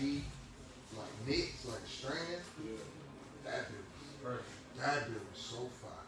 Like Knicks, like strands. Yeah. That dude, Perfect. that dude was so fire.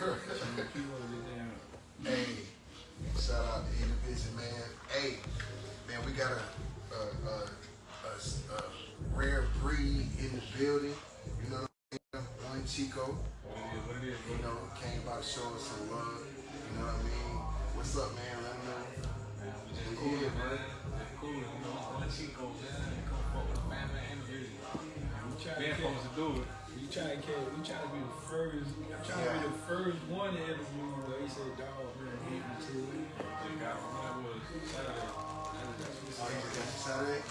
Hey, shout out to Indivision, man. Hey, man, we got a, a, a, a, a rare breed in the building. You know what I'm? One Chico. What it is, what it is, You know, came by to show us some love. You know what I mean? What's up, man? Let me know. man. We just cool, man. Cool, you know. One Chico, man. Come fuck with the family and the business. We try Been to supposed to do it. We try to catch, we try to be the first, we try to be the first one to interview you. But he said, "Dog, man, hit me to it." Just got when that was Saturday. Oh, you got you Saturday?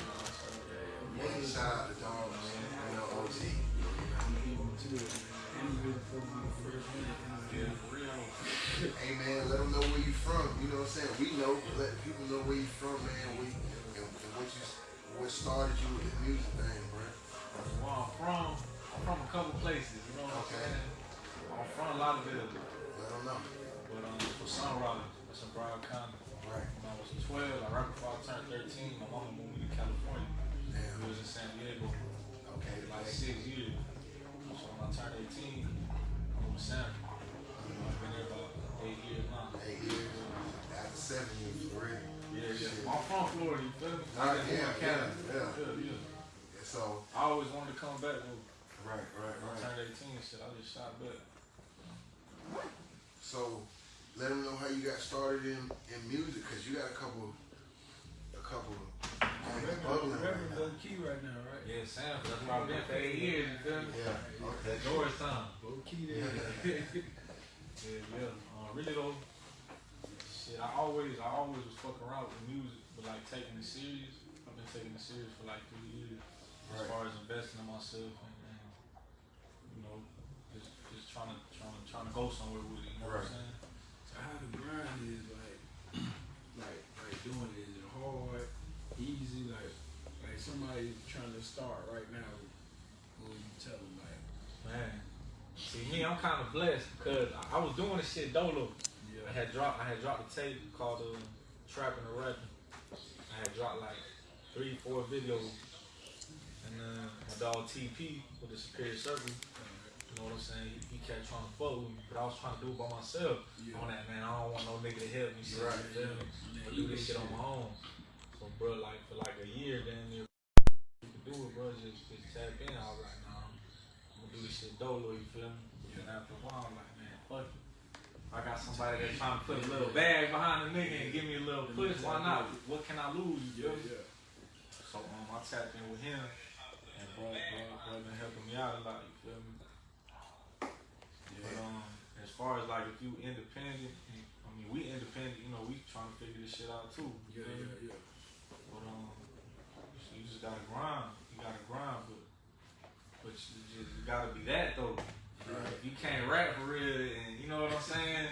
Yeah, shout out to Dog, man. You know, OG. Hit me to it. And he really supposed to be the first one to interview. Yeah, for real. Hey, man, let them know where you from. You know what I'm saying? We know, let people know where you from, man. We, and, and what you, what started you with the music thing, bro. Where I'm from, I'm from a couple places, you know what Okay. I'm saying? I'm from a lot of villages. Let them know. But um, for Sun Rollins, that's in Broward County. Right. When I was 12, like right before I turned 13, my mama moved me to California. Damn. We was in San Diego Okay, for like six years. So when I turned 18, I moved to San you know, I've been there about eight years now. eight years. After seven years, already. Yeah, yeah. Shit. I'm from Florida, you feel me? I just moved yeah, Canada. yeah, yeah. yeah, yeah. Yeah, So, I always wanted to come back. When right, right, I right. turned 18 and shit, I just shot back. So, let them know how you got started in, in music, cause you got a couple, a couple things bubbling right Reverend now. low key right now, right? Yeah, Sam, that's where I've been for eight years, you feel me? Yeah, okay. Doors time. Low key there. Yeah, yeah. Uh, really though, shit, I always, I always was fucking around with music, but like taking it serious. I've been taking it serious for like three years, as far as investing in myself and, and you know, just just trying to trying to go somewhere with it. You know what Right. I'm saying? So how the grind is like, like, like doing it, is it hard, easy, like, like somebody trying to start right now, what would you tell them, like, Man, see me, I'm kind of blessed because I, I was doing this shit dolo. Yeah. I had dropped, I had dropped a tape called uh, "Trapping and Rapping." I had dropped like three, four videos, and then my dog TP with the Superior Circle. You know what I'm saying? He, he kept trying to fuck with me, but I was trying to do it by myself. Yeah. On that man, I don't want no nigga to help me. Right. you feel me? Yeah, I do this shit on my own. So, bro, like for like a year, near, you can do it, bro. Just, just tap in. I was like, nah, I'm gonna do this shit dolo. You feel me? And after a while, I'm like, man, fuck it. I got somebody that's trying to put a little bag behind the nigga and give me a little push. Why not? What can I lose? Yeah, yeah, So um, I tapped in with him, and bro, bro, bro been helping me out a lot. You feel me? But um, as far as like if you independent, I mean we independent. You know we trying to figure this shit out too. You yeah, me? yeah, yeah. But um, you just gotta grind. You gotta grind, but but you just you gotta be that though. If you can't rap for real, and you know what I'm saying,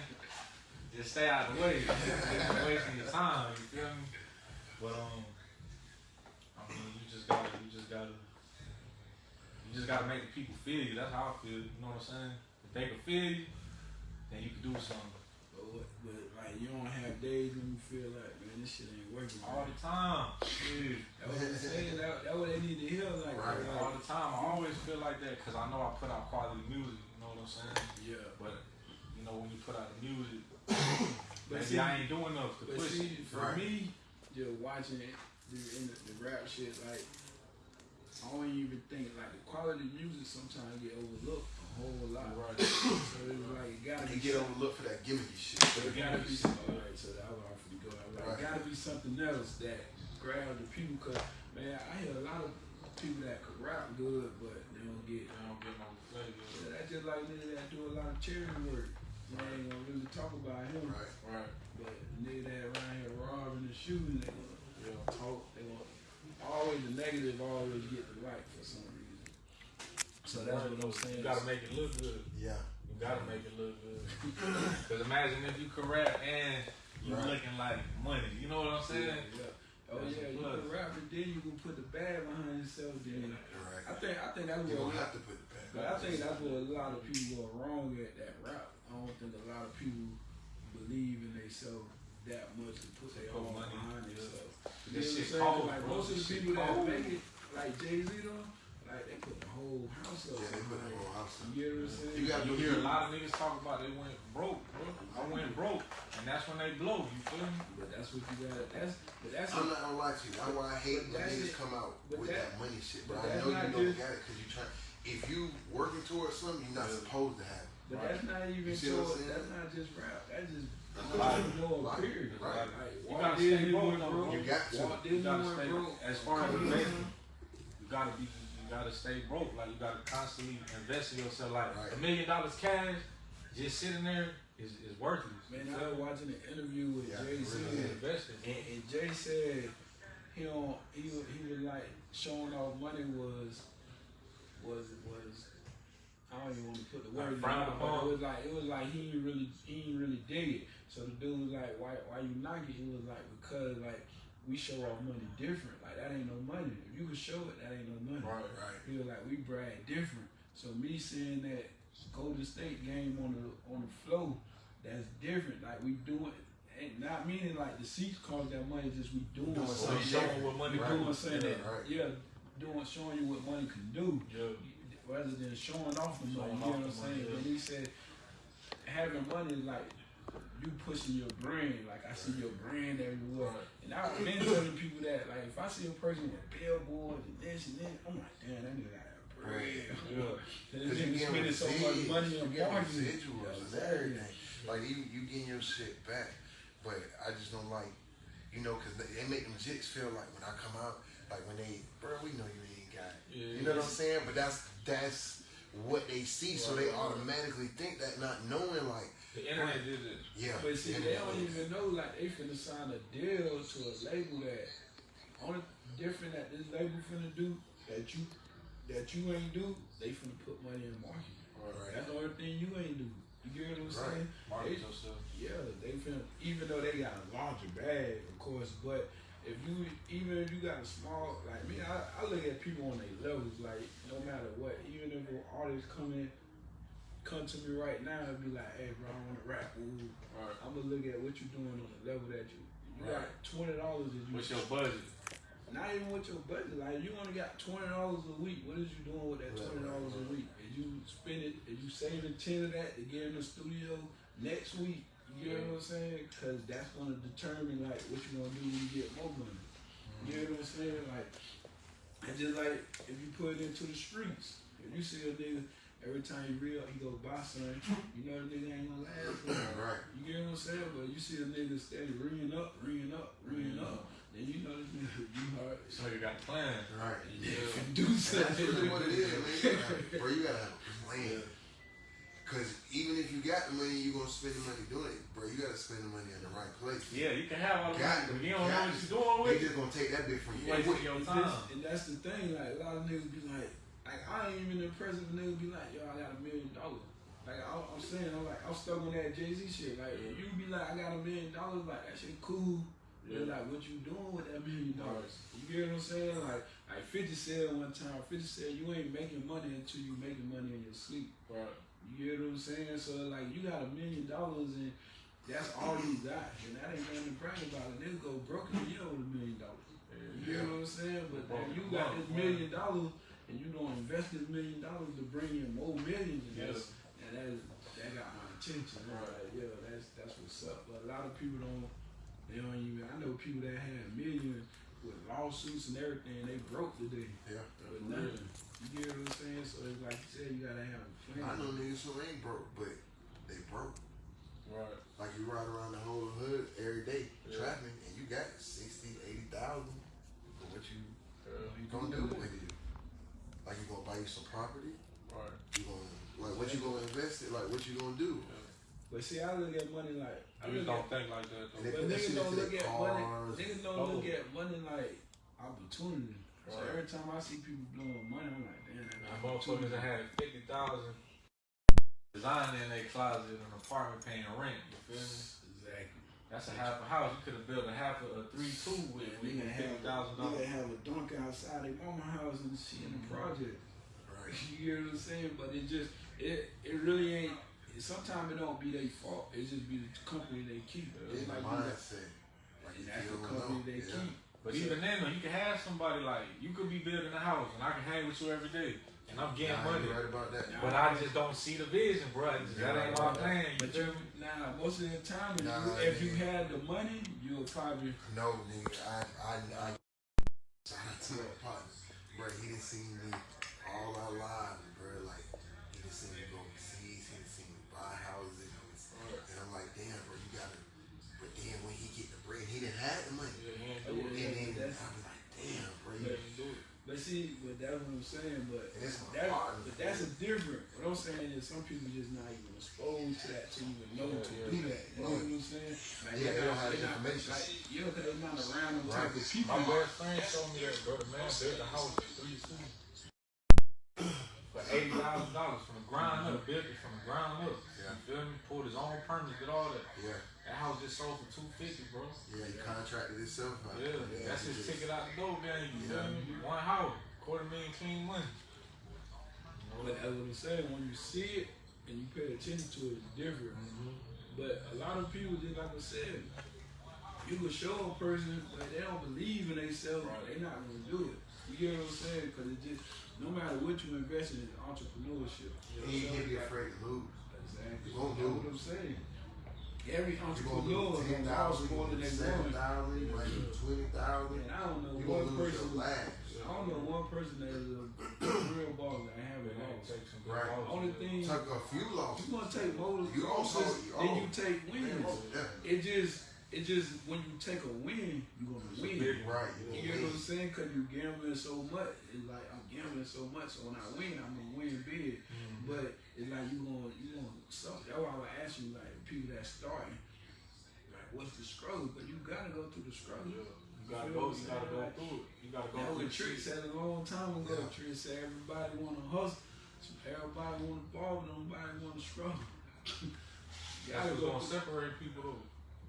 just stay out of the way. You're wasting your time. You feel me? But um, I mean, you just gotta, you just gotta, you just gotta make the people feel you. That's how I feel. You know what I'm saying? If they can feel you, then you can do something. But, what, but like you don't have days when you feel like, man, this shit ain't working. All man. the time. Shit. That's what I'm saying. That, that what they need to hear. Like, Right. like, All the time. I always feel like that because I know I put out quality music. You know what I'm saying? yeah. But you know when you put out the music, But maybe see- I ain't doing enough to push see, it. for Right. me, just watching it the, in the, the rap shit, like I don't even think like the quality of music sometimes get overlooked whole lot. Right. So it's like it gotta They be get overlooked for that gimmicky shit. But it gotta be. All right, so that was hard for go. Like, Right. It gotta be something else that grab the people. Cause man, I hear a lot of people that could rap good, but they don't get. I don't get no flavor. Yeah, that's just like niggas that do a lot of charity work. Man, ain't gonna really talk about him. Right. Right. But niggas that around here robbing and shooting, they gonna Yeah. talk. They gonna always the negative always get the right for some reason. So that's what I'm saying. You gotta make it look good. Yeah. You gotta make it look good. Cause imagine if you can rap and you Right. looking like money. You know what I'm saying? Yeah. Oh That's yeah, you plus. can rap and then you can put the bag behind yourself. Then Right. I think I think that's You what. don't have to put the pen. But I think that's what a lot of people are wrong at that rap. I don't think a lot of people believe in themselves that much to put their Put own money, behind yeah. themselves. This You know shit what I'm saying? cold, Like bro. most of the This shit people that cold. make it, like Jay Z though, like they put the whole house up. Yeah, they put the whole house up. You get what I'm saying? You gotta You hear a lot of niggas talk about they went broke, bro. I went broke, and that's when they blow. You feel me? But that's what you got. That's but that's I'm not gonna lie to you. That's why I hate when niggas it. come out But with that- that, money shit. but But I know you not don't just- got it because you try. If you working towards something, you're not supposed to have. it. But that's not even You see what towards, saying? that's not just rap. That's just Life. entrepreneur Life. period. Right. Like, You gotta stay broke, went though, broke. You got to. You gotta stay broke. as far as Come on. investing. You gotta be, you gotta stay broke. Like you gotta constantly invest in yourself. Like Right. a million dollars cash, just sitting there is, is worthless. Man, I feel was watching an interview with Yeah, Jay Z, really. investing. and, and Jay said he don't he was, he was like showing off money was was was I don't even want to put the word Like frowned out, but upon? it was like it was like he ain't really he ain't really dig it. So the dude was like, why why you knock it? He was like because like we show off money different. Like that ain't no money. If you can show it, that ain't no money. Right. Right. He was like, we brag different. So me saying that Golden State game on the on the flow, that's different. Like we doing, and not meaning like the seats cost that money. Just we doing Doing So something. showing what money we Right. do. doing something that Right. yeah, doing showing you what money can do, Yeah. rather than showing off the money. Showing you know what I'm saying? yeah. But he said having money like you pushing your brand. Like I see your brand everywhere. And I've been telling people that, like, if I see a person with billboards and this and that, I'm like, damn, that nigga got a bread. Yeah. Cause Because this you nigga spending so much money on marketing. residuals and everything. Like you, you getting your shit back, but I just don't like, you know, cause they, they make them jits feel like when I come out, like when they, bro, we know you ain't got, it. Yeah, you know what I'm saying? But that's that's what they see, so they automatically think that, not knowing like, The internet did it. yeah. But see, and they don't even know like they finna sign a deal to a label that only different that this label finna do that you that you ain't do. They finna put money in marketing. Right. That's the only thing you ain't do. You get what I'm Right. saying? Market They- yourself. Yeah, they finna even though they got a larger bag, of course, but if you even if you got a small like me, I, I look at people on their levels, like no matter what, even if an artist come in come to me right now and be like, hey bro, I wanna rap with you. Right. I'm gonna look at what you're doing on the level that you you got twenty dollars that you What's your budget? not even with your budget. Like you only got twenty dollars a week. What is you doing with that twenty dollars right, a week? Is you spend it? Is you saving ten of that to get in the studio next week? You know what I'm saying? Because that's gonna determine like what you're gonna do when you get more money. You get what I'm saying? Like, it's just like if you put it into the streets. If you see a nigga every time he real, he go buy something. You know the nigga ain't gonna last. long. Right. You get what I'm saying? But you see a nigga steady ringing up, ringing up, ringing up. Then you know this nigga, you hard. So you got plans. plan. Right. Yeah. Do And that's really what it is, man. You gotta Bro, you gotta have a plan. Cause even if you got the money, you gonna spend the money doing it, bro. You gotta spend the money in the right place. Yeah, you can have all the Got money, but you don't know got what to. you're doing They with it. just gonna take that bit from you. You wasting your time. And that's the thing, like a lot of niggas be like, like I ain't even impressed if a nigga be like, yo, I got a million dollars. Like I, I'm saying, I'm like, I'm stuck on that Jay Z shit. Like you be like, I got a million dollars, like that shit cool. But Yeah. like, what you doing with that million dollars? You get what I'm saying? Like, like 50 said one time, 50 said you ain't making money until you making money in your sleep. Right. You get what I'm saying? So like you got a million dollars and that's all you got. And that ain't nothing to brag about. A nigga go broke in you with a million dollars. You get what I'm saying? But then you got this million dollars and you don't invest this million dollars to bring in more millions and that's and that that got my attention. Like, yeah, that's that's what's up. But a lot of people don't they don't even I know people that had millions with lawsuits and everything, they broke today. Yeah. With nothing. You get what I'm saying? So it's like you said, you gotta have a plan. I know niggas who ain't broke, but they broke. Right. Like you ride around the whole hood every day Yeah. trapping, and you got 60, 80,000. But what you Yeah. you gonna do with it? Like you gonna buy you some property? Right. You gonna like what you gonna invest it? Like what you gonna do? But see, I look at money like I Niggas don't at, think like that though. they but niggas don't look at money. cars. Niggas don't look oh. at money like opportunity. So every time I see people blowing money, I'm like, damn, that And motherfuckers that had fifty thousand designing in their closet in an apartment paying rent. You feel me? Exactly. That's a half a house. You could have built a half a, a three two with, with Nigga have, fifty thousand nigga dollars. have a dunk outside their mama house and she in the mm-hmm. project. Right. You get what I'm saying? But it just it it really ain't. Sometimes it don't be their fault. It just be the company they keep. It's It's the like you got- mindset. Like and that's the company know. they Yeah. keep. But even then, though, you can have somebody like you could be building a house, and I can hang with you every day, and I'm getting Nah, money. right about that. But I just don't see the vision, bro. That ain't my thing. You But feel you, me? nah, most of the time, if, Nah, you, if you had the money, you'll probably No, nigga, I, I, I, shout out to my partner, bro. He done seen me all our lives, but that's what I'm saying. But it's that, but that's a different. What I'm saying is some people just not even exposed to that to even know to Yeah, do yeah. that. You know what I'm saying? Like, Yeah, they they're don't have the they're not- information. Like, yeah, because they're not around them Right. type of people. My best friend told me that, bro. The man built a house for three two for eighty thousand dollars from the ground up. Built it from the ground up. Yeah. You feel me? Pulled his own permits, did all that. Yeah, That house just sold for two fifty, bro. yeah, he contracted himself out. Yeah, that's his just- ticket out the door, gang. You Yeah. feel me? One house, quarter million clean money. But that's what I'm saying. When you see it and you pay attention to it, it's different. Mm-hmm. But a lot of people, just like I said, you can show a person, but they don't believe in themselves. They're not gonna do it. You get what I'm saying? Because it just, no matter what you invest in, it's entrepreneurship. He ain't gonna be afraid to lose. Exactly. You won't That's do what. I'm saying. Every entrepreneur ten thousand, more than they seven want. thousand, you twenty thousand. And I don't know You one person. I don't know one person that is a real baller that have it. Take good Right. losses, Only thing Took a few losses. you gonna take more You also- losses you- oh. you take wins. definitely. It just, it just when you take a win, you're gonna It's win. big Right. You You get what I'm saying? Cause you gambling so much. It's like I'm gambling so much, so when I win, I'm gonna win big. Mhm. But it's like you gonna, you gonna suffer. That's why I would ask you, like people that starting, like what's the struggle? But you gotta go through the struggle. Yeah. You gotta go. You gotta go through it. You gotta go That the Trick said a long time ago. Yeah. Trick said everybody wanna hustle, so everybody wanna ball, but nobody wanna struggle. you That's gotta what's go gonna through. separate people though.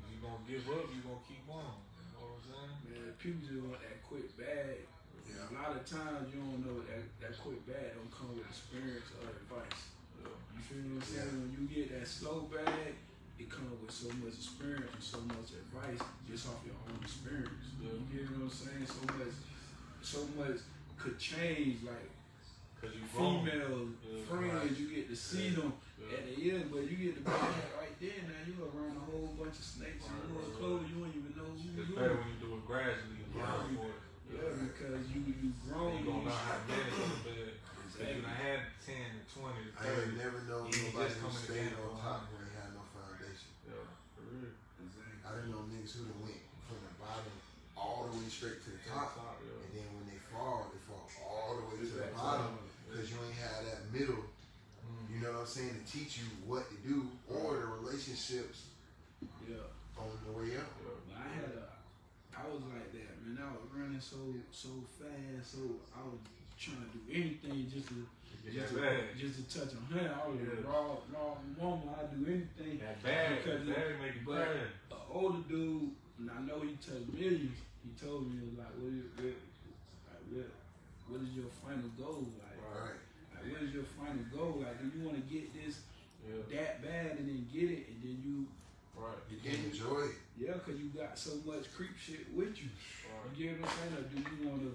You gonna give up, you gonna keep on. You know what I'm saying? Man, people just want that quick bag. Yeah. A lot of times you don't know that that quick bag don't come with experience or advice. Yeah. You feel what I'm saying? When you get that slow bag, it comes with so much experience and so much advice just off your own experience. Yeah. You get what I'm saying? So much, so much could change. Like Cause you female Yeah, friends, right. you get to see them at the end, but you get the bag right there. Now you around a whole bunch of snakes in Right, little right, clothes. You don't even know who It's you better are. when you do it gradually and Yeah. learn for it. Yeah, because you you grown. You gonna you learn how to start- manage a little bit. Cause you done had 10 to 20 to I ain't 30. never known You nobody just who coming stayed together on for top a when they had no foundation. Yeah, for real. I didn't know niggas who done went from the bottom all the way straight to the top. Top, yeah. And then when they fall, they fall all the way to the Exactly. bottom because you ain't had that middle, Mm. you know what I'm saying, to teach you what to do or the relationships Yeah. on the way up. Yeah. But I had a, I was like that, man. I so so fast, so I was trying to do anything just to just that to, just to touch a hundred. I was Yeah. a raw raw woman. I do anything. That bad. Because that bag make you but- cry. An older dude, and I know he touched millions. He told me he was like, what is what, like, what, what is your final goal? Like, Right. like what is your final goal? Like, do you want to get this Yeah, that bad and then get it, and then you right. You can enjoy it. yeah, cause you got so much creep shit with you. You Right. get what I'm saying? Or do you want to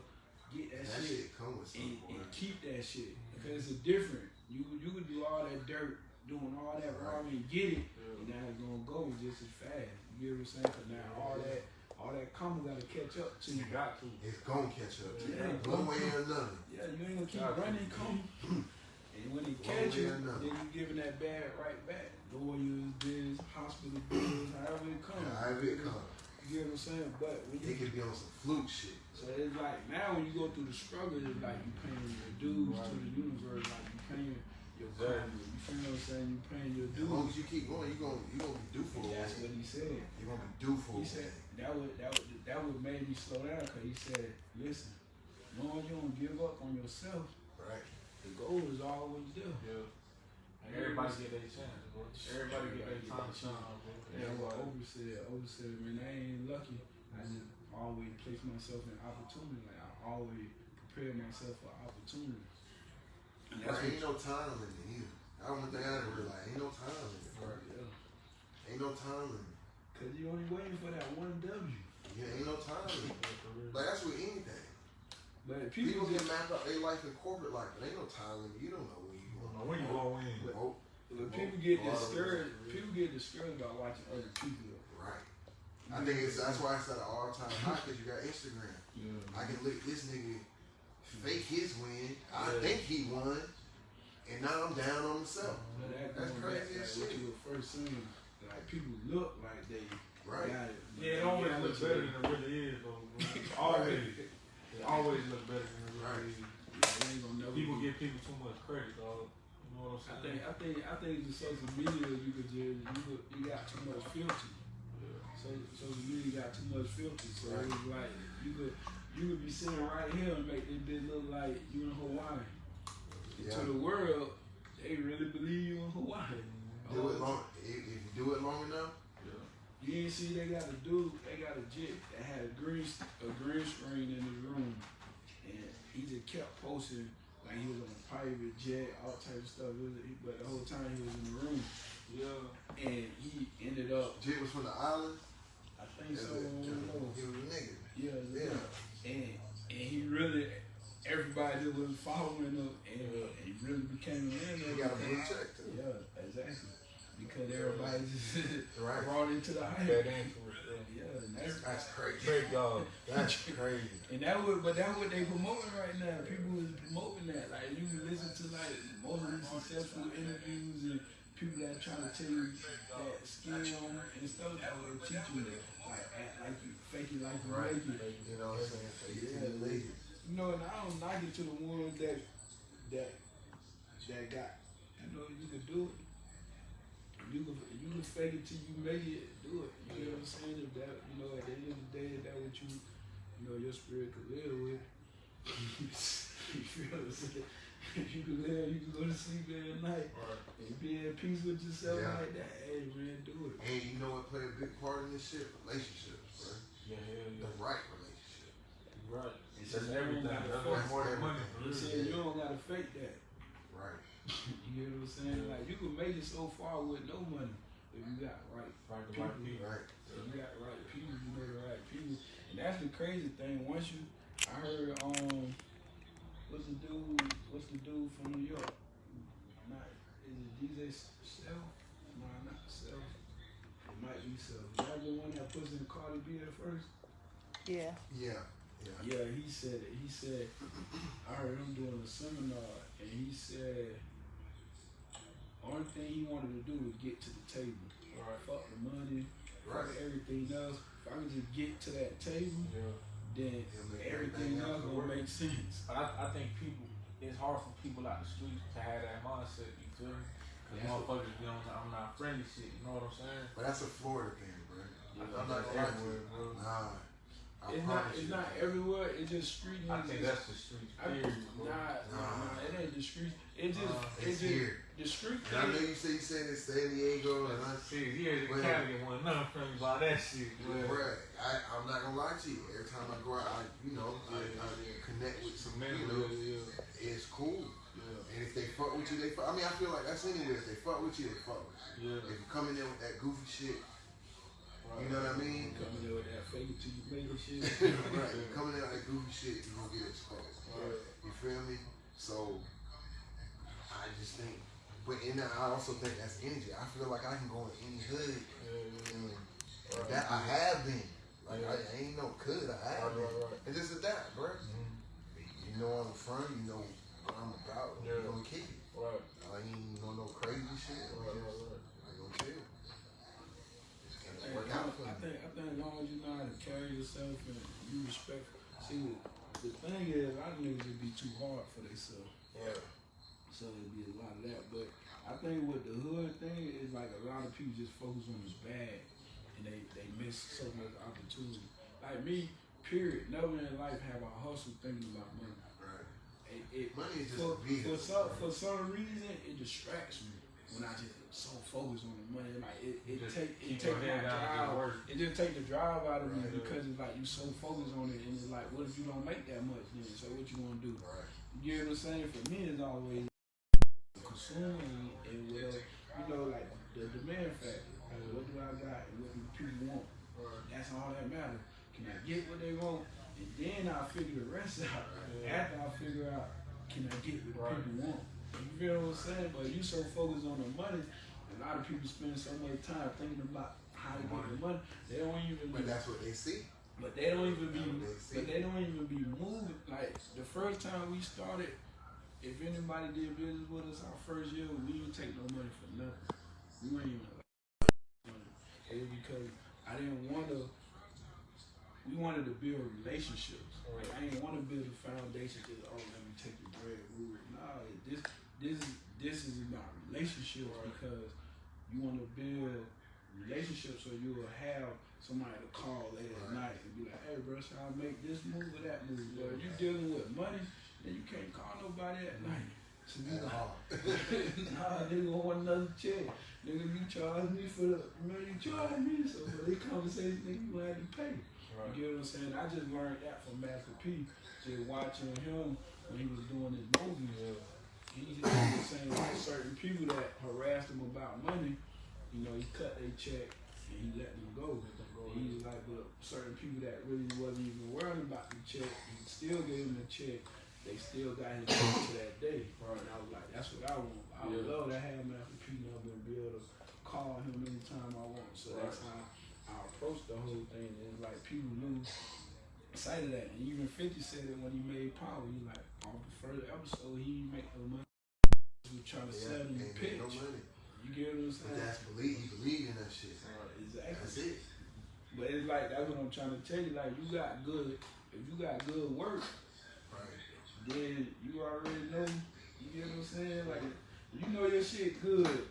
get that, That shit shit come with and, and keep that shit? Because it's different. You you could do all that dirt, doing all that Right. wrong and get it, Yeah. and now it's gonna go just as fast. You get what I'm saying? Cause now all that all that karma gotta catch up to you. You got to. It's gonna catch up to you. Yeah. One way or another. Yeah, you ain't gonna keep Got running, come. And when they catches, catch way you, or another. then you giving that bad right back. Lawyers, bills, hospital bills, however it comes. However it comes. You get what I'm saying? But when you It could be on some fluke shit. So it's like now when you go through the struggle, it's like you paying your dues to the universe, like you paying your karma. You feel what I'm saying? You paying your As long dues. as you keep going, you gonna you gonna be due for a That's what he said. You're gonna be due for a He said that would that would that would made me slow down because he said, listen, knowing you don't give up on yourself, Right. the goal is always there. Yeah. And everybody get their chance, bro. Everybody get their time to shine, bro. Yeah, what Everybody. Oprah said, Oprah said, man, I ain't lucky. I just always place myself in opportunity. Like I always prepare myself for opportunity. And There that's ain't no time limit either. That's one thing I didn't realize. Ain't no time limit. what, yeah. Ain't no time limit. Cause you only waiting for that one W. Yeah, ain't no time limit. For real. Like that's with anything. But People people, get get, mapped out their life in corporate life, but ain't no time limit. You don't know when you I don't going. know when you gonna win. Oh, but people get discouraged. People get discouraged by watching other people. right. I think it's that's why it's at an all time high because you got Instagram. Yeah. I can look at this nigga fake his win. I Yeah. think he won, and now I'm down on myself. But that That's going back, crazy like as what you were first saying, like people look like they Right. got it. Yeah, it always looks it. better than it really is, though. bro. always. It always look better than it Right. really is. They ain't gonna never People give people too much credit, dog. Know what I I'm think saying? I think I think the social media you could just you could, you got too much filter. Yeah. So social media got too much filter. So Right. it's like you could you could be sitting right here and make this bitch look like you in Hawaii. Yeah. To the world, they really believe you in Hawaii. Do it oh. long. If, if you do it long enough, You ain't see they got a dude, they got a jit that had a green a green screen in his room, and he just kept posting like he was on a private jet, all type of stuff. It was, but the whole time he was in the room, Yeah. and he ended up, Jit was from the island. I think He so, was I don't a nigga. Yeah, Yeah. yeah. And and he really, everybody that was following him, and, and he really became a man. He got a blue check too. Yeah, exactly. because everybody just Right. brought into the Fat hype. That's That's crazy. Trick dog. That's crazy. and that was, but that's what they promoting right now. People is promoting that. Like you can listen to like most of these successful interviews and people that trying to tell you that skill and stuff that will teach you that. Like act like you fake it like you Right. make it. You know what I'm saying? Fake Yeah. it. You know, and I don't knock it to the ones that that that got you know you can do it. You can you can fake it till you make it. Do it. You know what I'm saying? If that you know at the end of the day, if that what you you know your spirit could live with. you feel what I'm saying? If you can live, you can go to sleep every night and be at peace with yourself Yeah. like that. Hey man, do it. And you know what play a big part in this shit? Relationships, bro. Yeah, hell yeah. The right relationship. Right. It's just everything. everything. That's That's more than money. You said you don't gotta fake that. Right. You get what I'm saying? Like you can make it so far with no money if you got right Right, the right people. Right. if you got right people, you know the right people. And that's the crazy thing. Once you I heard um what's the dude what's the dude from New York? Not is it DJ Self? No, not Self. It might be Self. Y'all the one that puts in Cardi B at first? Yeah. Yeah. Yeah. Yeah, he said it. He said, I heard him doing a seminar, and he said, only thing he wanted to do was get to the table. Right. Fuck the money, fuck everything else. If I can just get to that table, Yeah. then It'll make everything everything else else will make sense. But I, I think people, it's hard for people out the streets to have that mindset, you feel me? Because motherfuckers be on the I'm not friendly shit, you know what I'm saying? But that's a Florida thing, bro. I I'm not that's gonna lie to everywhere, bro. Nah. I It's not. It's you. not everywhere. It's just street. I niggas. think that's the streets, I, nah, nah, nah, It ain't the street. It just. Uh, it It's just. here. The street And I know you say you said it's San Diego and I See, here in Well, Canada wasn't nothing friendly about that shit. Well, Well, I, I'm not gonna lie to you. Every time I go out, I, you know, I, I connect with some man, people. yeah, yeah, It's cool. yeah, And if they fuck with you, they fuck. I mean, I feel like that's anywhere. If they fuck with you, they fuck with you. yeah. If you come in there with that goofy shit, you know what I mean? Coming there with that fake to you make shit. right. You coming in with that goofy shit, you're gonna get exposed. You feel me? So, I just think, but in that, I also think that's energy. I feel like I can go in any hood, and mm-hmm. that I have been. Like I, I ain't no could, I have Right, been. right, right. And just adapt, bro. You know I'm from, you know what I'm about. Yeah. You gonna kick it. Right, I ain't on no crazy shit. right, right, right. I gonna chill. And I it work out for think, I me. think I think as long as you know how to carry yourself and you respect. See, the thing is, a lot of niggas would be too hard for themselves. Yeah. So it'd be a lot of that. But I think with the hood thing is like a lot of people just focus on the bad and they, they miss so much opportunity. Like me, period. Never in life have I hustled thinking about money. Right. It, it, Money is just for, for some for some reason it distracts me when I just so focused on the money. Like it, it Just take it keep take your my head down and drive. It just take the drive out of me because it's like you so focused on it and it's like what if you don't make that much then? So what you gonna do? Right. You know what I'm saying? For me it's always consuming and whatever you know, like the demand factor. Like, what do I got and what do people want? That's all that matters. Can I get what they want? And then I'll figure the rest out. After I figure out, can I get what Right. people want? You feel what I'm saying? But you so focused on the money, a lot of people spend so much time thinking about how to get the money. They don't even But that's what they see. but they don't even be, That's what they see. but they don't even be moving. Like the first time we started, if anybody did business with us our first year, we didn't take no money for nothing. We weren't even money. It was because I didn't want to. We wanted to build relationships. Like I didn't want to build a foundation. Just oh, let me take your bread. Rude. Nah, this this is this is about relationships because you want to build relationships so you will have somebody to call late at night and be like, hey, bro, should I make this move or that move? If you're dealing with money, then you can't call nobody at night. So you At like, all. nah, nigga want another check. Nigga, you charge me for the, remember you charge me, so for this conversation, nigga, you gonna have to pay. You get what I'm saying? I just learned that from Master P. Just watching him when he was doing his movies. He just was saying like certain people that harassed him about money, you know, he cut their check and he let them go. And he was like, but certain people that really wasn't even worried about the check, he still gave them the check. They still got his check to that day. And I was like, that's what I want. I would love to have Master P number and be able to call him anytime I want. So that's how I approach the whole thing. It's like people lose sight of that. And even 50 said it when he made Power. He like, on the first episode, he make no money. He was trying to Yeah, sell you make pitch. no money. You get what I'm But saying? that's believe he believe in that shit. Uh, exactly. That's it. But it's like that's what I'm trying to tell you. Like you got good, if you got good work, Right. Then you already know. You get what I'm saying? Like you know your shit good.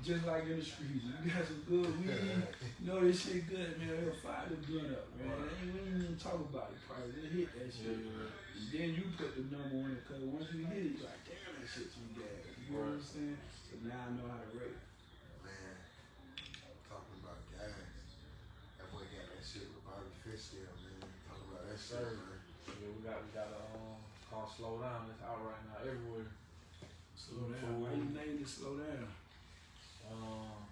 Just like in the streets, you got some good weed. You know this shit good, man. It'll fire the gun up, man. Ain't we ain't even talk about it. Probably just hit that shit. And then you put the number on it, cause once you hit it, you like, damn, that shit too gas. You know what I'm saying? So now I know how to rate. Man, talking about gas. That boy got that shit with Bobby Fishscale, man. Talking about that shit, man. Yeah, we got we got a um called Slow Down. It's out right now everywhere. Slow down. Why you name it slow down? Um,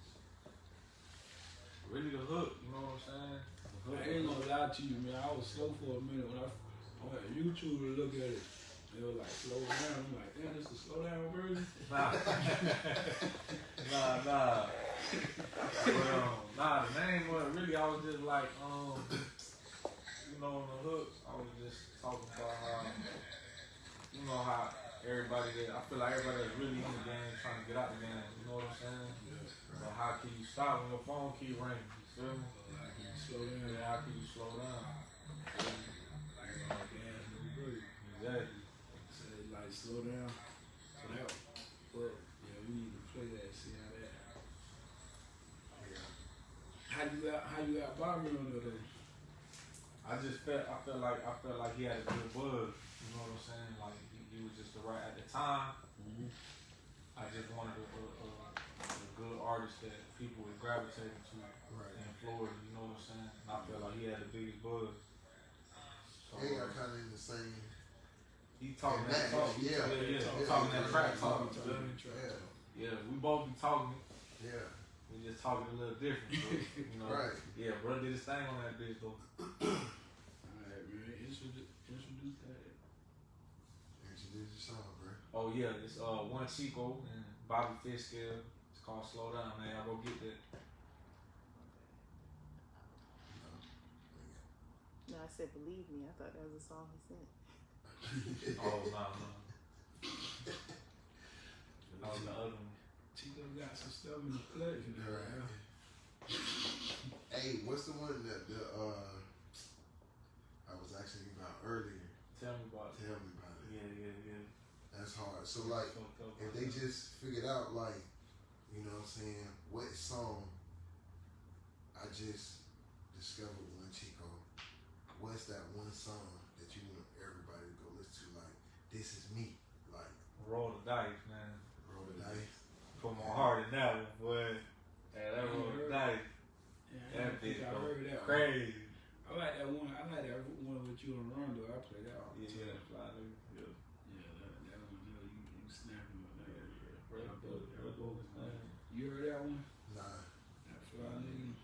really the hook. You know what I'm saying? I ain't gonna lie to you, man. I was slow for a minute when I, I went on YouTube to look at it. They were like, slow down. I'm like, damn, this is a slow down version. Nah, nah, nah. Um, nah, the name was really. I was just like, um, you know, on the hook. I was just talking about how, you know, how everybody that I feel like everybody that's really in the game trying to get out the game. You know what I'm saying? But how can you stop when your phone keep ringing? You feel me? Slow down. Yeah, how can you slow down? Gas, no break. Exactly. So like, slow down. So that, but yeah, we need to play that. See how that. Yeah. How you got? How you got Bobby on though? I just felt I felt like I felt like he had a good buzz. You know what I'm saying? Like he, he was just the right at the time. Mm-hmm. I just wanted a, a, a, a good artist that people would gravitate to Right. in Florida. You know what I'm saying? And I mm-hmm. felt like he had the biggest buzz. So, They are kind of in the same. he talking that that, talk. yeah, yeah, yeah. yeah, He talking yeah, that track yeah, talk. We you feel talking me? track Yeah. Yeah, we both be talking. Yeah. We just talking a little different. But, you know, Right. Yeah, bro did his thing on that bitch though. Alright, man. Introduce, introduce that. Introduce your song, bro. Oh yeah, it's uh one Chico and Bobby Fishscale. It's called Slow Down, man. Y'all go get that. No, I said believe me. I thought that was a song he sent. Oh no no. That was the other one. Chico got some stuff in the clutch. you know, Right. Hey, what's the one that the uh I was asking about earlier? Tell me about it. Tell me about it. Yeah, yeah, yeah. That's hard. So like if they just figured out like, you know what I'm saying, what song I just discovered one Chico, what's that one song that you want everybody to go listen to? Like, this is me. Like, roll the dice, man. roll the dice. Put my heart in that one, boy. Yeah, that roll the dice. Yeah, That don't bitch I go heard that one. crazy. I like that one. I like that one with you and Rondo. I play that all the Yeah, time. fly nigga. Yeah. Yeah, that, that one, you know, you, you snapping on that. Bro, That bro, both- bro, that both, man. man. You heard that one? Nah. That fly nigga.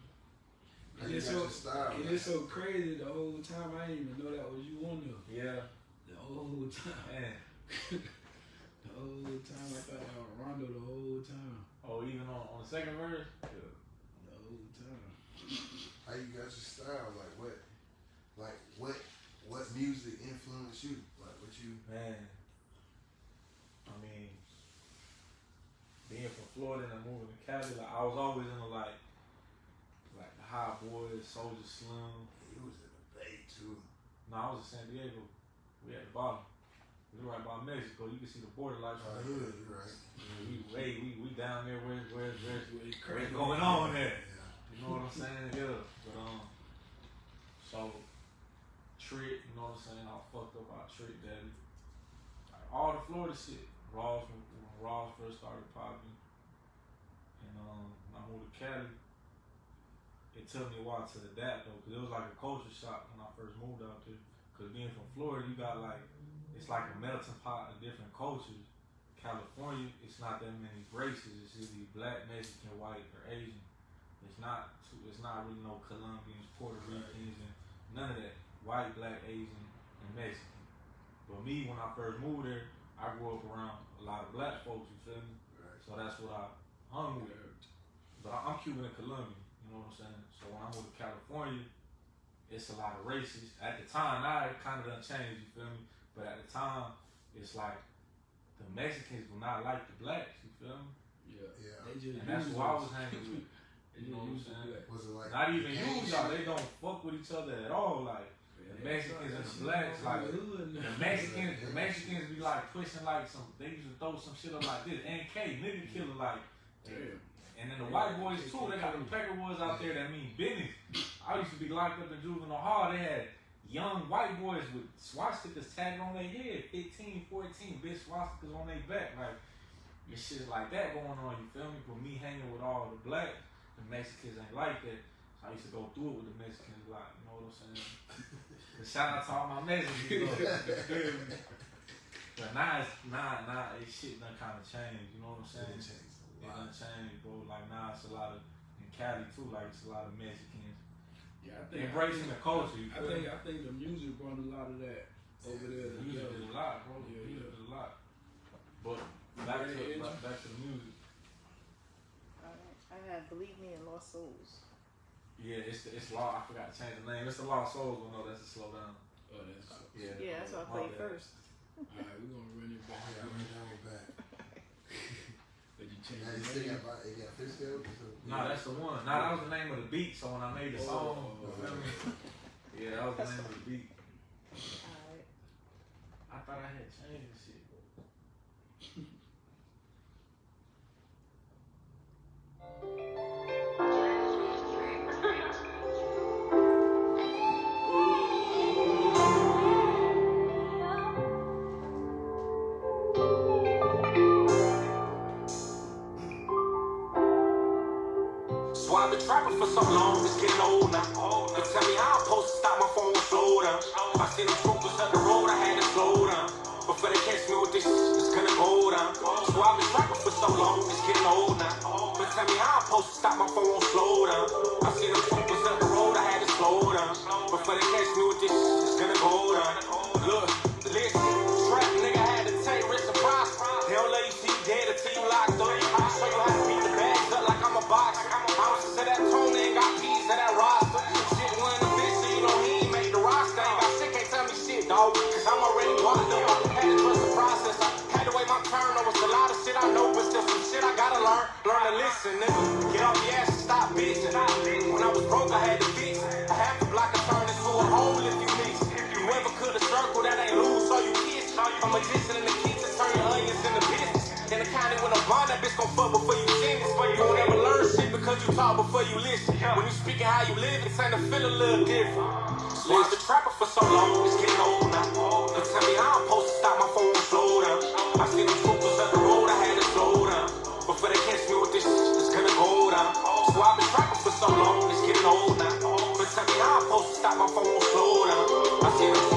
How And you it's got so, your style, and it's so crazy the whole time. I didn't even know that was you on there. Yeah, The whole time. man. The whole time. I thought that was Rondo the whole time. Oh, even on, on the second verse? Yeah. The whole time. How you got your style? Like what? Like what? What music influenced you? Like what you? Man, I mean, being from Florida and moving to Cali, like I was always in the like, like the Hot Boys, Soulja Slim. He was in the Bay too. No, I was in San Diego. We at the bottom. We right by Mexico. You can see the border lights from the hood. right. We, way, we, we down there. Where's, where's, where's, It's what's going on there? Yeah. You know what I'm saying? Yeah. But um, so Trick, you know what I'm saying? I fucked up our Trick Daddy. Like, all the Florida shit. Ross when, when Ross first started popping, and um, when I moved to Cali. It took me a while to adapt though, cause it was like a culture shock when I first moved out there. Cause being from Florida, you got like it's like a melting pot of different cultures. California, it's not that many races. It's either black, Mexican, white, or Asian. It's not. Too, it's not really no Colombians, Puerto Ricans, and none of that. White, black, Asian, and Mexican. But me, when I first moved there, I grew up around a lot of black folks. You feel me? Right. So that's what I hung with. but I- I'm Cuban and Colombian, You know what I'm saying? So when I moved to California, it's a lot of races. At the time, now it kind of done changed. You feel me? But at the time, it's like the Mexicans do not like the blacks. You feel me? Yeah. Yeah. They just And that's use who I was hanging with. They You know what I'm saying? Was it like Not even gang use y'all. They don't fuck with each other at all. Like Yeah, The they Mexicans and that the shit blacks, like, the hood now. the Mexicans, the Mexicans be like pushing like some. They used to throw some shit up like this. NK nigga killer like. Damn. And then the white boys too, they got the pecker boys out there that mean business. I used to be locked up in juvenile hall. They had young white boys with swastikas tagged on their head, 15, 14, big swastikas on their back. Like, this shit like that going on, you feel me? But me hanging with all the blacks, the Mexicans ain't like that. So I used to go through it with the Mexicans a lot, you know what I'm saying? But shout out to all my Mexicans, though, you feel me? But now it's, nah, nah, it shit done kind of changed, you know what I'm saying? It changed a It done changed, bro. Like now it's a lot of in Cali too. Like it's a lot of Mexicans Yeah, I think embracing the culture. You I feel think? I think the music brought a lot of that over there. The music together. is a lot, bro. The Yeah, music yeah. is a lot. But back to back, back to the music. I have Believe Me and Lost Souls. Yeah, it's the, it's law. I forgot to change the name. It's the Lost Souls. But no, that's a slow down. Oh, that's. Yeah, Yeah, that's what I my played first. Alright, we're gonna run it back. Yeah, I ran down with back. But you change Now the name. got it got Fitzgerald? No, that's the one. Nah, that was the name of the beat. So when I made the oh, song, Oh. you feel me? Yeah, that was the name of the beat. Alright. I thought I had changed But tell me how I'm supposed to stop my phone slow down. I see them troopers up the road, I had to slow down. Before they catch me with this, it's gonna go down. Look, listen, To listen, nigga. Get off your ass and stop bitching. When I was broke, I had to fix. A half a block I turn into a hole if you mix If You ever could have circle that ain't loose, so you kiss. I'm a magician in the kitchen, turn your onions into business. In the county with a bond, that bitch gon' fuck before you sentence. You won't ever learn shit because you talk before you listen. When you speaking how you live, it's time to feel a little different. I've been trapping for so long, it's getting old now. They tell me how I'm supposed to stop my phone I'm supposed to stop my phone slow down. I see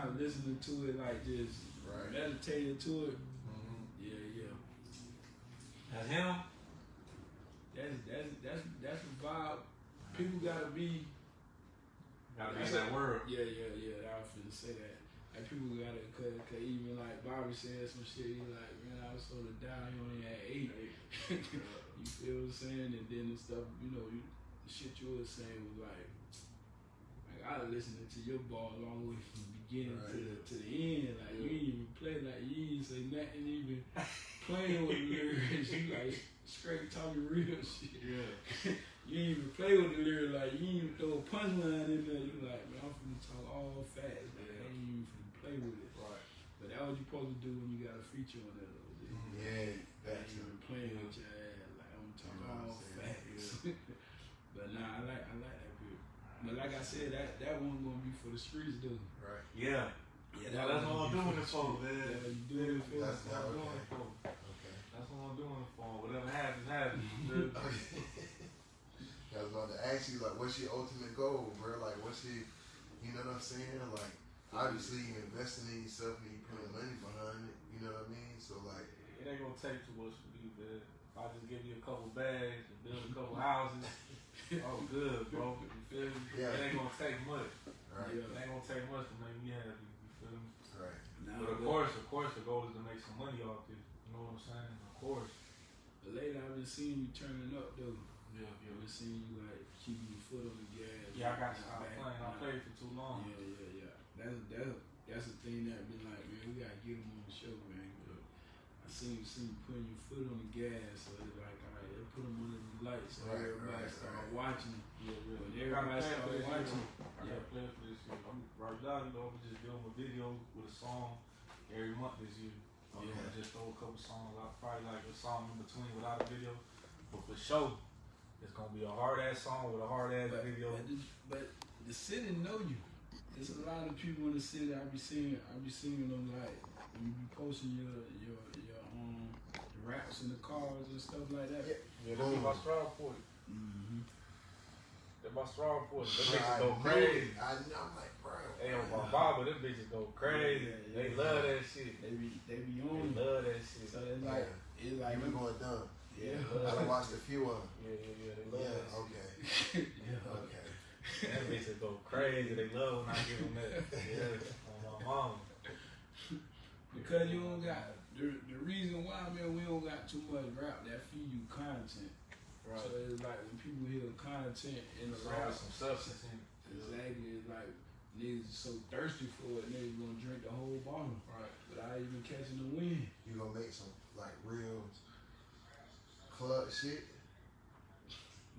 my first time listening to it, like just Right. meditating to it. Mhm. Yeah, yeah. That's him. That's that's that's that's the vibe. People gotta be. Gotta be in that world. Yeah, yeah, yeah. I was finna say that. Like people gotta, cause, cause even like Bobby said some shit. He like, man, I was sort of down. He only had eight. you feel what I'm saying? And then the stuff, you know, you, the shit you was saying was like, like I was listening to your ball all the way from beginning to the to the end. Like you ain't even play, like you ain't say nothing even playing with the lyrics. You like straight talking real shit. Yeah. You ain't even play with the lyrics, like you ain't even throw a punchline in there. You like, man, I'm finna talk all fast, man. I ain't even finna play with it. Right. But that what you supposed to do when you got a feature on that. Though, G. Yeah, That that's you been playing with your ass, like I'm talking all facts. but nah, I like I like that bit. But like I said, that that one gonna be for the streets, though. right. Yeah. Yeah, Yeah, that's what I'm doing it for, man. That's what you doing it for. That's That's what I'm doing it for. Okay. That's what I'm doing it for. Whatever happens, happens. you? I was about to ask you, like, what's your ultimate goal, bro? Like, what's your, you know what I'm saying? Like, obviously, you investing in yourself and you putting money behind it. You know what I mean? So, like, It ain't gonna take too much for me, man. If I just give you a couple bags and build a couple houses, oh good, bro. You feel me? Yeah. It ain't gonna take much. right, It ain't gonna take much to make me happy. You feel me? right, Nah, But of course, of course, the goal is to make some money off this. You know what I'm saying? Of course. But lately I've been seeing you turning up though. Yeah, I've been seeing you like keeping your foot on the gas. Yeah, I got to not stop playing. I played for too long. Yeah, yeah, yeah. That's that's that's the thing that been like, man, we gotta get him on the show, man. But I seen seen you putting your foot on the gas, so it's like, all right, let's put them under the lights, so Right, everybody right, start right. watching. Yeah, yeah. When everybody gotta start plan for this watching, year. I yeah. gotta plan for this year. I'm right now, you know, I'm just doing a video with a song every month this year. I'm Yeah. gonna just throw a couple songs out, probably like a song in between without a video. But for sure, it's gonna be a hard ass song with a hard ass But, video. but, the, but the city know you. There's a lot of people in the city. I be seeing, I be seeing them like when you be posting your your your the raps in the cars and stuff like that. Yeah. Yeah, this is my strong point. Mm-hmm. That's my strong point. Them Bro, I bitches go crazy. I know, I'm like, bro. Hey, on my Baba, them bitches go crazy. Yeah, yeah, They yeah. love that shit. They be they be on. you. love that shit. So it's like it's like You going dumb. yeah. I watched a few of them. Yeah, yeah, yeah. They love Yeah, that shit. okay, yeah. okay. That bitch go crazy. They love when I give them that. Yeah, on my mama. Because you don't got the, the reason why man we don't got too much rap that feed you content. Right. So it's like when people hear content in the So rap, there's some substance in it. exactly it's like niggas is so thirsty for it, niggas gonna drink the whole bottle Right. without even catching the wind. You gonna make some like real club shit?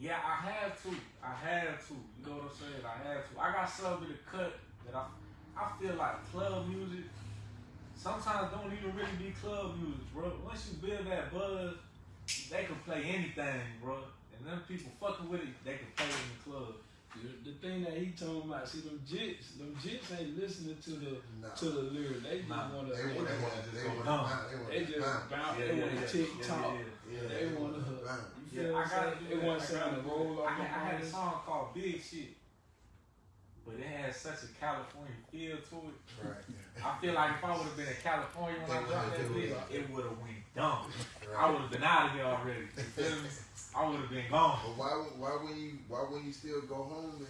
Yeah, I have to. I have to. You know what I'm saying? I have to. I got something to cut that I, I feel like club music sometimes don't even really be club music, bro. Once you build that buzz, they can play anything, bro. And them people fucking with it, they can play it in the club. The, the thing that he talking about, see them jits, them jits ain't listening to the Nah. to the lyrics. They just Nah. wanna They, they, want, they, wanna want, just they, go want, dumb. they, they just bounce. bounce, Yeah, they yeah, wanna yeah. tick Yeah, tock. yeah, Yeah, They wanna bounce. you Yeah, feel I what I'm gotta saying? do They that. want I something gotta to do roll off I, had- I had a song called Big Shit, but it had such a California feel to it. Right. I feel like if I would have been in California when I They dropped that would've bitch, it would have went dumb. I right. would have been out of here already. You feel me? I would have been gone. But why, why when you, why when you still go home and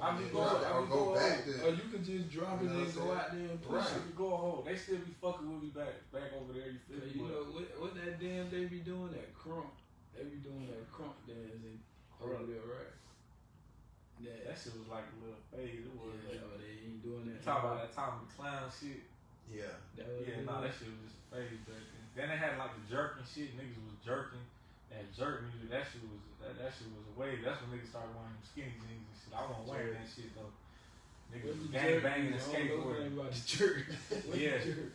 I be Yeah, going, I I'll go back home. to- Or you could just drop it You know and go out there and push Right. I be going home. They still be fucking with me back, back over there. You feel me? you know what, what that damn they be doing that krump. They be doing that krump dancing over there, right? That, that shit was like a little phase. It was. yeah, but they ain't doing that. Talk about that time of the clown shit. yeah, That was Yeah, it. nah, that shit was just a phase back then. Then they had like the jerking shit. Niggas was jerking. That jerk music, that shit was that, that shit was a wave. That's when niggas started wearing them skinny jeans and shit. I wasn't wearing that shit though. Niggas What's was gang jerk? banging and I don't know skateboarding. nothing about the jerk. Yeah. the jerk?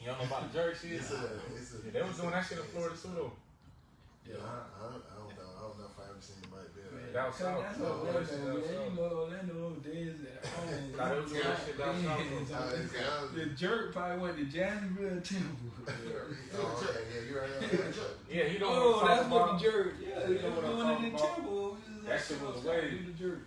You don't know about the jerk shit? it's a, it's a. Yeah, they was doing that shit in Florida too though. Yeah, I, I, I don't know. I don't know if I ever seen anybody do Man, that. Down south, that's no, Orlando, that's man. down You south. know Orlando days at home. Nah, they was doing that shit down south, though. It's down- The jerk probably went to Jacksonville Temple. Oh, okay, yeah, you're right. on. Yeah, he know Oh, that's what the jerk. Yeah, Yeah, they you know were what I'm doing it in talking about. Temple. That shit was a wave. Do the jerk.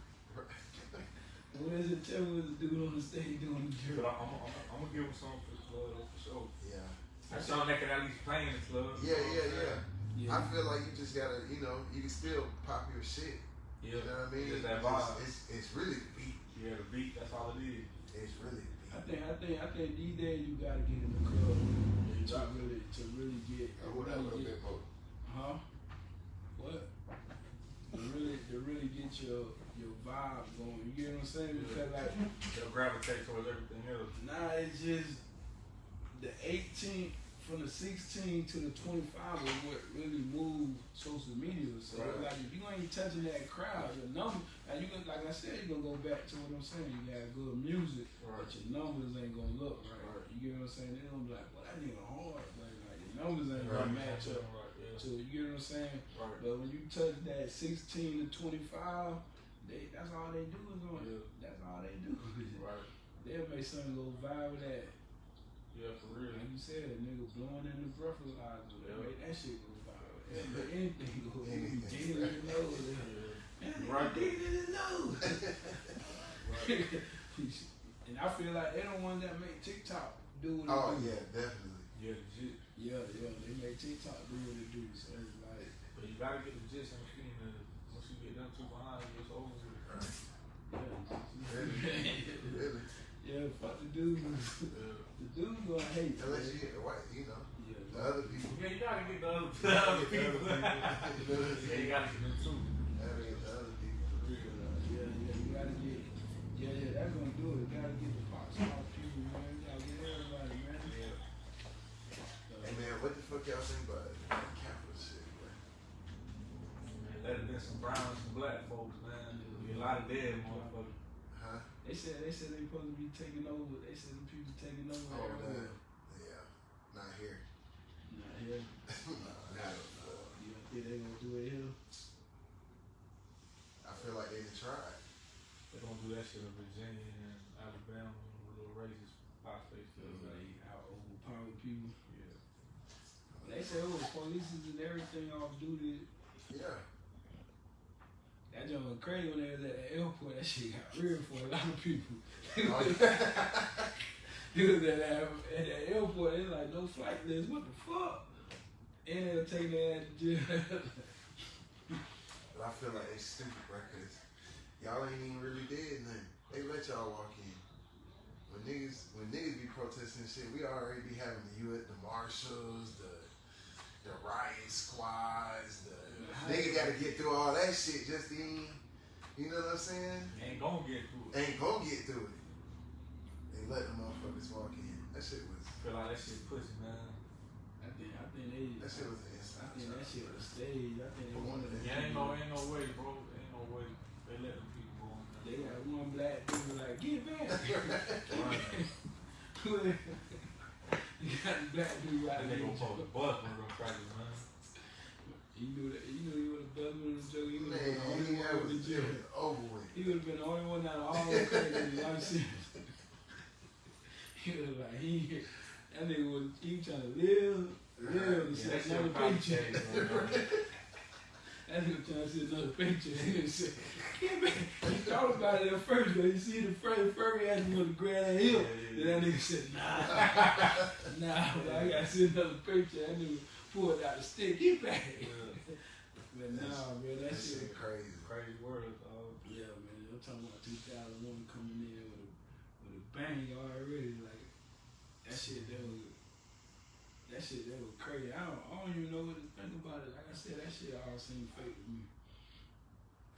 When is it Temple was the dude on the stage doing the jerk? I'm, I'm, I'm, I'm gonna give him something for the club for sure. Yeah. That's something that can at least play in the club. Yeah, yeah, yeah. Yeah. I feel like you just gotta, you know, you can still pop your shit. Yeah. You know what I mean? Just that It's, vibe. it's, it's really the beat. Yeah, the beat, that's all it is. It's really the I think I think I think these days you gotta get in the club to really to really get I would have a really bit get, more. huh? What? To really to really get your your vibe going. You get what I'm saying? Because like They'll gravitate towards everything else. Nah, it's just the 18 from the 16 to the 25 is what really moved social media. So Right. like if you ain't touching that crowd, your number, and you like I said, you gonna go back to what I'm saying. You got good music, but your numbers ain't gonna look right. Right. You get what I'm saying? They gonna be like, well, that nigga hard, but like your numbers ain't Right. gonna match up. Right, yeah. So you get what I'm saying? Right. But when you touch that 16 to 25, they that's all they do is on. Yeah. That's all they do. Right. They'll make something go viral that Yeah, for real. like you said, a nigga blowing in the breathalyzer. Yeah. Make that shit go viral. They'll make anything go viral. You be digging in the nose. Man, they Right. digging in the nose. and I feel like they don't want that make TikTok do what it Oh, do. yeah, definitely. Yeah, legit. Yeah, yeah, they make TikTok do what it do. So it's like, But you gotta get the gist and the feeling. Once you get them two behind you, it's over with. yeah. Really. yeah, fuck the dude. Yeah. The dude gonna hate. Unless you get the white, you know, Yeah, the other people. Yeah, you gotta get the other, the other people. Yeah, you gotta get them too. Gotta get the other people. For real. Yeah, yeah, you gotta get, yeah, yeah, that's gonna do it. You gotta get the pop star people, man. You gotta get everybody, man. Yeah. Hey man, what the fuck y'all think about that capital shit, bro? Let it been some brown and some black folks, man. There'll be a lot of dead motherfuckers. Huh? They said they said they supposed to be taking over. They said the people taking over Oh, everywhere. man. Yeah. Not here. Not here. Not You don't think they gonna do it here? I feel like they done tried. They don't do that shit in Virginia and Alabama, little racist pop face. Like mm-hmm. out overpower people. Yeah. They said oh, it was police and everything off duty. Yeah. That joint was crazy when they was at the airport. That shit got real for a lot of people. He was at that at the airport. They like no flight list. What the fuck? And they'll take their ass to jail. But I feel like it's stupid, bro, cause y'all ain't even really did nothing. They let y'all walk in. When niggas, when niggas be protesting shit, we already be having the U.S. the marshals, the the riot squads, the nigga got to get through all that shit just to, you know what I'm saying? Ain't gonna get through it. Ain't gonna get through it. They let them motherfuckers walk in. That shit was, Feel like that shit pussy, man. I think I think they that shit was an I think that shit was staged. I think they wanted to Yeah, ain't no, ain't no way, bro. Ain't no way. They let them people go in They there. got one black dude like get back. You got the black dude right That there. nigga supposed to bust one of them crackers, man. You knew that. You knew he would have buzzed with the joke. He would have Man, been the only one that with the was, jail. was over with. He would have been the only one out of all the crazy life sentence. He was like he. That nigga was he trying to live, live to Yeah, shit another paycheck. That nigga trying to see another picture. That nigga said, "Get back." He thought about it at first, but he see the furry, furry ass nigga grab that hill. Yeah, Then that nigga said, nah, nah, I gotta see another picture. That nigga pulled out the stick. Get back. Yeah. But nah, man, that That shit. shit crazy. Crazy words, dog. Yeah, man, I'm talking about 2001 coming in with a with a bang already. Like that shit, that was that shit, that was crazy. I don't, I don't even know what to think about it. Like I said, that shit all seemed fake to me.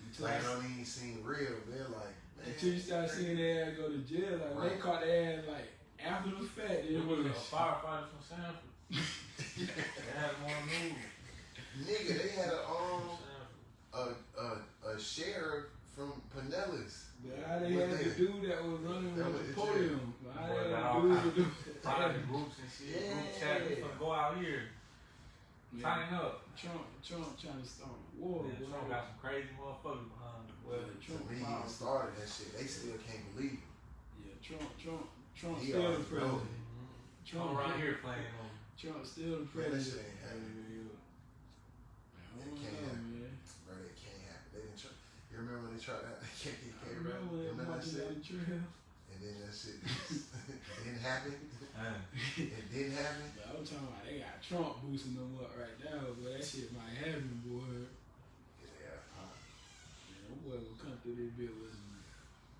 Until, Like, I, it don't even seem real. They're like, man. until you start seeing their ass go to jail, like when they caught their ass like after the fact, It it was was a firefighter from Sanford. they had him on. Nigga, they had a um a a, a sheriff from Pinellas. But how they What had the dude that was running That with was the the podium. But how Boy, they got had all the dude with the Private groups and shit. Group chat. We Yeah. finna go out here. Yeah. Tighten up. up. Trump, Trump trying to start a war. Man, boy. Trump got some crazy motherfuckers behind him. Well, Yeah, To Trump, me, he powerful. started that shit. They still can't believe it. Yeah, Trump, Trump, Trump He still the already know president. Trump Trump around here playing on. Trump still the Man, that president. shit ain't happening. I It can't know, happen. man. Bro, that can't happen. They didn't try. You remember when they tried that? They can't get I came remember around. when they Remember that marching shit? down the trail. And then that shit just didn't happen. Man, It didn't happen. But I'm talking about they got Trump boosting them up right now, but that shit might happen, boy. Yeah. huh. Man, them boy gonna come through this bit with some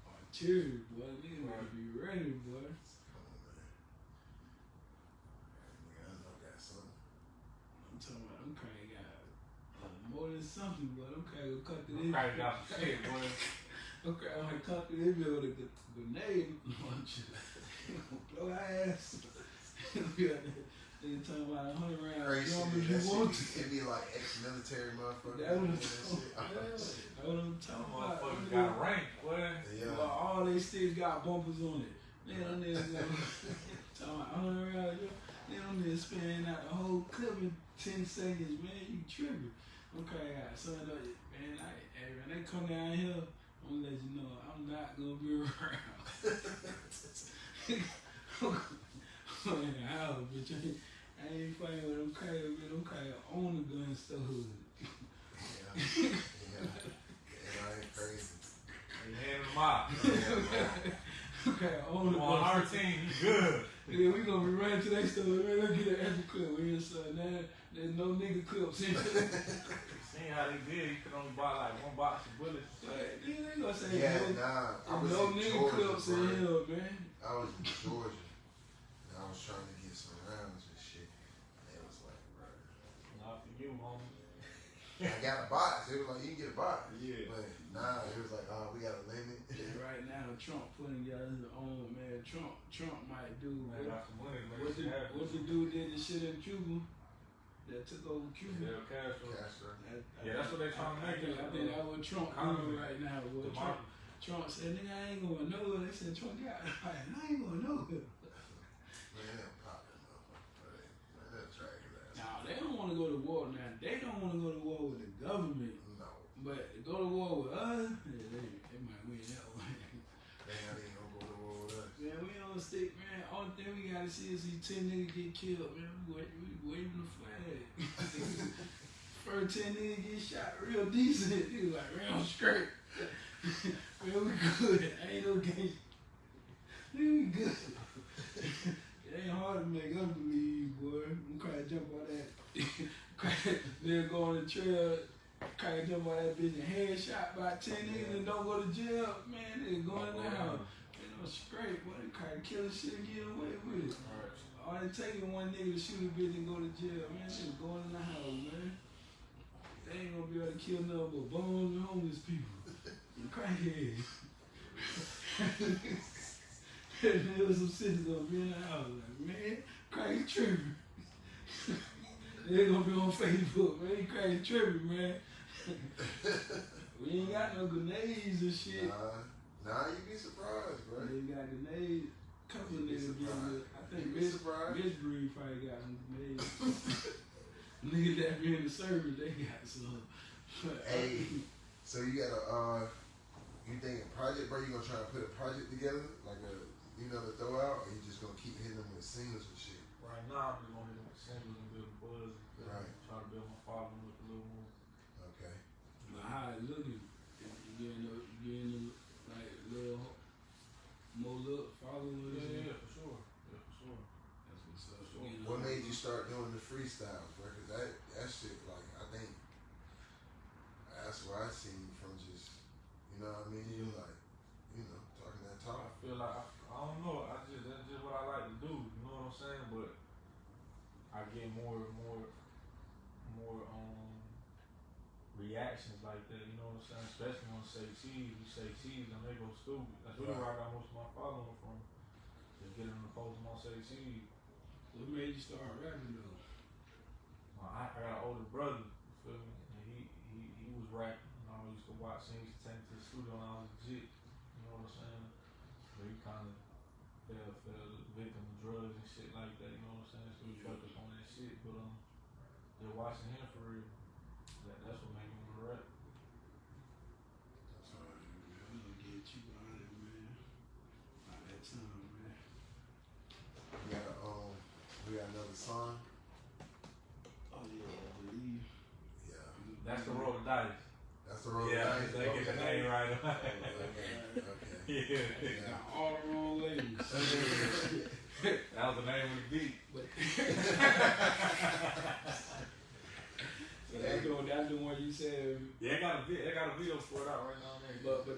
artillery, boy. Niggas gotta be ready, boy. Come on, man. Nigga, I know I got something. I'm talking about them crazy got uh, more than something, but them crazy gonna come through them this crazy got some shit, boy. I'm crazy gonna come through this bit with a g- grenade launcher. Blow our ass. we got talking about a hundred round Crazy drum shit. you want shit to. be- it be like ex-military motherfuckers. That doing was oh, that what I'm talking about. motherfuckers Them got niggas- rank, boy. Yeah. Well, all they sticks got bumpers on it. Man, them niggas uh, go talking about hundred round drum. Then them niggas spinning out the whole clip in ten seconds, man. You tripping. Okay, I son of it, man. I, hey, when they come down here, I'm gonna let you know I'm not gonna be around. I'm in the house, bitch. I ain't, I ain't fighting with them crazy, man. Them crazy own the gun store. Yeah. Yeah. Yeah, I ain't crazy. They hand them out. Okay, own the gun on our team, good. Yeah, we gonna be running to that store. Man, let's get an extra clip. We inside now. There's no nigga clips in. Seeing how they did, you could only buy like one box of bullets. Like, Nigga, they say Yeah, no, nah. I was no in nigga Georgia, clips in bro. here, man. I was in Georgia. And I was trying to get some rounds and shit. And it was like, bro. Not for you, homie. I got a box. It was like, you can get a box. Yeah. But nah, it was like, oh, we got a limit. And right now, Trump putting together his own man. Trump, Trump might do Man, what, got some money, what, the, what the dude did the shit in Cuba that took over Cuba. Fidel Castro. Castro. I- I Yeah, that's what they trying to make think, it. I think that's what Trump doing right now. What Trump, Trump said, nigga, I ain't gonna know it. They said, Trump got it. I ain't gonna know it. Man, they'll pop that motherfucker. Man, they'll drag his ass. Now, they don't want to go to war now. They don't want to go to war with the government. No. But go to war with us, yeah, they, they might win that one. They ain't even gonna go to war with us. man, we on the stick, man. Only thing we gotta see is these 10 niggas get killed, man. We, we waving the flag. First 10 niggas get shot real decent. He was like, real straight. man, we good. Ain't no game. We good. it ain't hard to make us believe, boy. I'm trying to jump on that. then go on the trail, try to jump on that bitch and headshot by 10 niggas and don't go to jail. Man, they go in the house. Man, no straight, boy. They try to kill the shit and get away with it. All it take is one nigga to shoot a bitch and go to jail. Man, they going in the house, man. They ain't gonna be able to kill nothing but bums and homeless people. And crackheads. there was some cities gonna be in the house. Like, man, crazy tripping. they gonna be on Facebook, man. Crazy tripping, man. we ain't got no grenades and shit. Nah, nah, you be surprised, bro. They got grenades. Couple of You'd niggas get I think You'd Miss, surprised. Miss Breed probably got some grenades. niggas that be in the service, they got some. Hey, so you got a, uh, you think a project, bro? You gonna try to put a project together, like a, you know, to throw out, or you just gonna keep hitting them with singles and shit? Right now, I'm just gonna hit them with singles and build a buzz. and Right. Try to build my following with a little more. Okay. But how it looking? You getting, a- you getting a, like a little more look followers? Yeah, yeah, for sure. Yeah, for sure. That's what's up. Sure. Getting What a- made you start doing the freestyles, bro? Cause that that shit, like, I think that's where I seen you from. Just, you know what I mean? You like, you know, talking that talk. I feel like I, I don't know. I just that's just what I like to do. You know what I'm saying? But I get more more more um reactions like that. You know what I'm saying? Especially on say cheese, we say cheese, and they go stupid. That's really where I got most of my following from. Just get them to post my say cheese. What made you start rapping though? I, got an older brother, you feel me? And he, he, he was rapping. You know, I used to watch him. He used to take me to the studio when I was legit. You know what I'm saying? But he kind of fell, fell victim of drugs and shit like that. You know what I'm saying? So he fucked up on that shit. But um, just watching him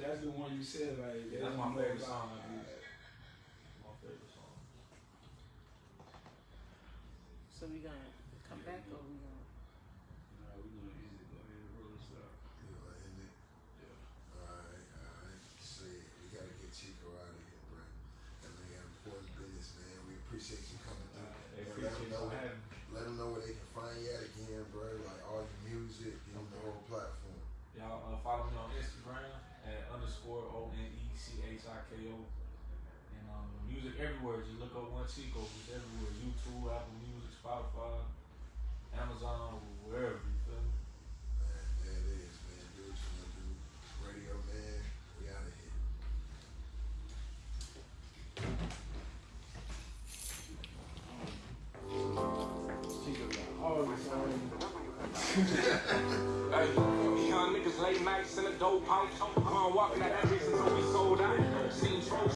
that's the one you said like. Yeah, that's my favorite song. Like, my favorite song. So we gonna go one cheek go. everywhere.